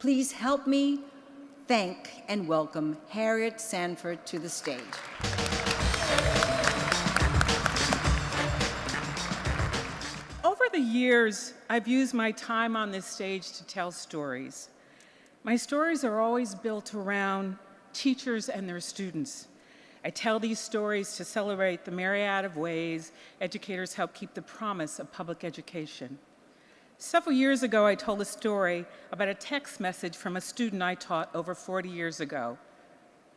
Please help me thank and welcome Harriet Sanford to the stage. Over the years, I've used my time on this stage to tell stories. My stories are always built around teachers and their students. I tell these stories to celebrate the myriad of ways educators help keep the promise of public education. Several years ago, I told a story about a text message from a student I taught over 40 years ago.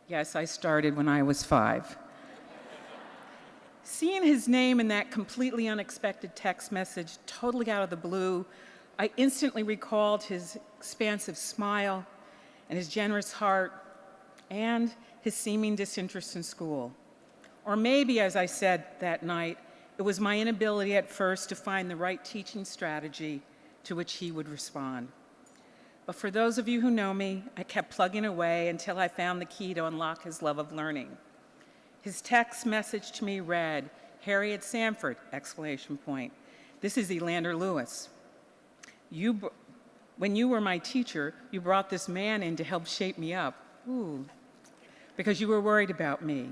Yes, I started when I was five. Seeing his name in that completely unexpected text message, totally out of the blue, I instantly recalled his expansive smile and his generous heart and his seeming disinterest in school. Or maybe, as I said that night, it was my inability at first to find the right teaching strategy to which he would respond. But for those of you who know me, I kept plugging away until I found the key to unlock his love of learning. His text message to me read, Harriet Sanford, exclamation point. This is Orlando Lewis. You, when you were my teacher, you brought this man in to help shape me up. Ooh, because you were worried about me.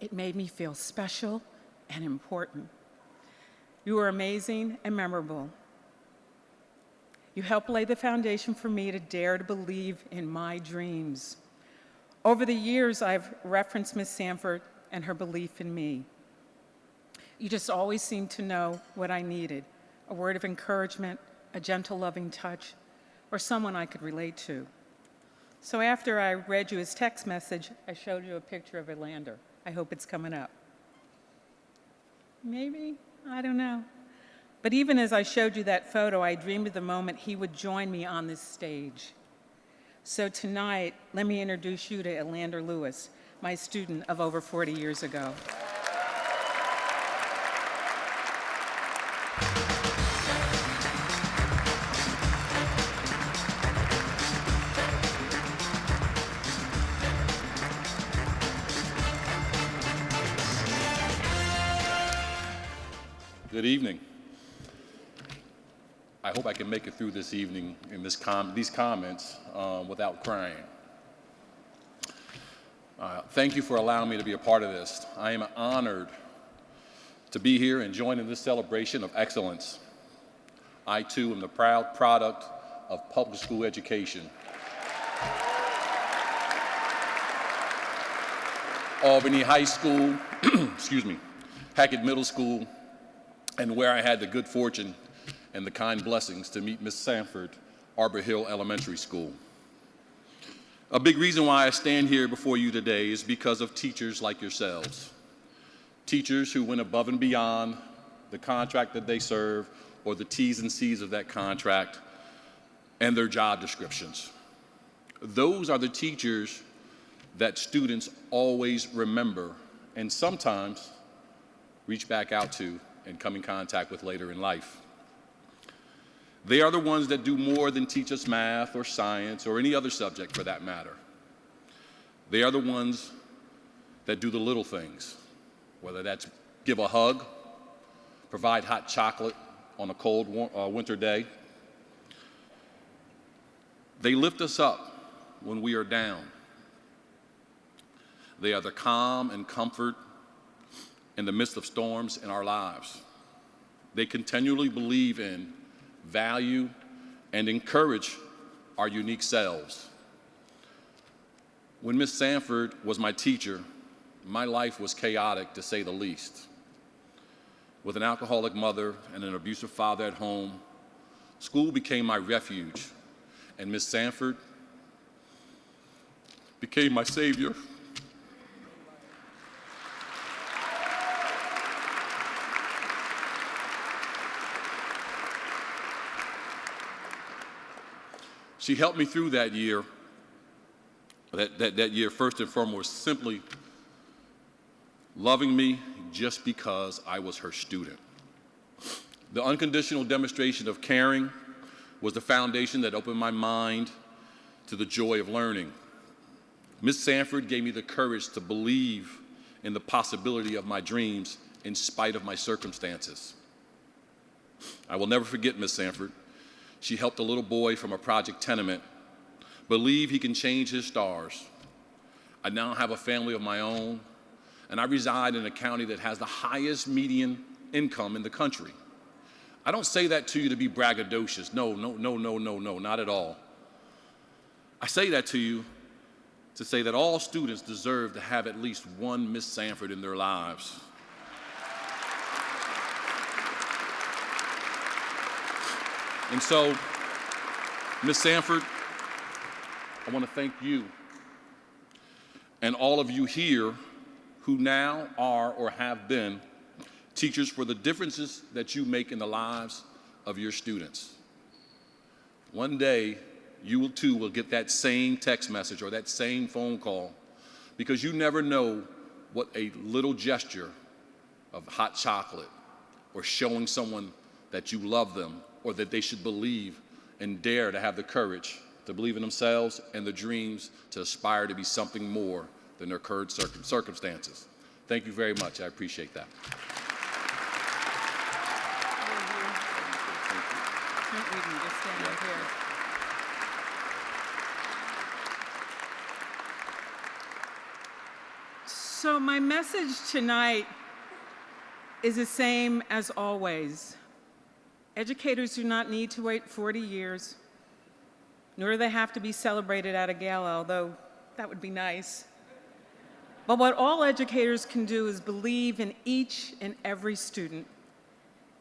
It made me feel special and important. You were amazing and memorable. You helped lay the foundation for me to dare to believe in my dreams. Over the years, I've referenced Miss Sanford and her belief in me. You just always seemed to know what I needed, a word of encouragement, a gentle, loving touch, or someone I could relate to. So after I read you his text message, I showed you a picture of Orlando. I hope it's coming up. Maybe? I don't know. But even as I showed you that photo, I dreamed of the moment he would join me on this stage. So tonight, let me introduce you to Orlando Lewis, my student of over 40 years ago. Good evening. I hope I can make it through this evening in this com these comments um, without crying. Uh, thank you for allowing me to be a part of this. I am honored to be here and join in this celebration of excellence. I too am the proud product of public school education. Albany High School, excuse me, Hackett Middle School, and where I had the good fortune and the kind blessings to meet Miss Sanford, Arbor Hill Elementary School. A big reason why I stand here before you today is because of teachers like yourselves. Teachers who went above and beyond the contract that they serve or the T's and C's of that contract and their job descriptions. Those are the teachers that students always remember and sometimes reach back out to and come in contact with later in life. They are the ones that do more than teach us math or science or any other subject for that matter. They are the ones that do the little things, whether that's give a hug, provide hot chocolate on a cold uh, winter day. They lift us up when we are down. They are the calm and comfort in the midst of storms in our lives. They continually believe in value, and encourage our unique selves. When Miss Sanford was my teacher, my life was chaotic to say the least. With an alcoholic mother and an abusive father at home, school became my refuge, and Miss Sanford became my savior. She helped me through that year, that, that, that year first and foremost, simply loving me just because I was her student. The unconditional demonstration of caring was the foundation that opened my mind to the joy of learning. Miss Sanford gave me the courage to believe in the possibility of my dreams in spite of my circumstances. I will never forget Miss Sanford. She helped a little boy from a project tenement believe he can change his stars. I now have a family of my own, and I reside in a county that has the highest median income in the country. I don't say that to you to be braggadocious. No, no, no, no, no, no, not at all. I say that to you to say that all students deserve to have at least one Miss Sanford in their lives. And so, Miss Sanford, I want to thank you and all of you here who now are or have been teachers for the differences that you make in the lives of your students. One day, you will too will get that same text message or that same phone call because you never know what a little gesture of hot chocolate or showing someone that you love them or that they should believe and dare to have the courage to believe in themselves and the dreams to aspire to be something more than their current circum- circumstances. Thank you very much. I appreciate that. So my message tonight is the same as always. Educators do not need to wait 40 years, nor do they have to be celebrated at a gala, although that would be nice. But what all educators can do is believe in each and every student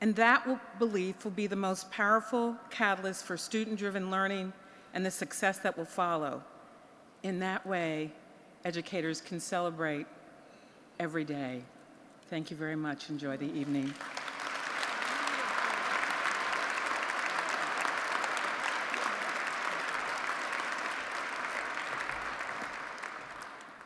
and that will, belief will be the most powerful catalyst for student-driven learning and the success that will follow. In that way, educators can celebrate every day. Thank you very much. Enjoy the evening.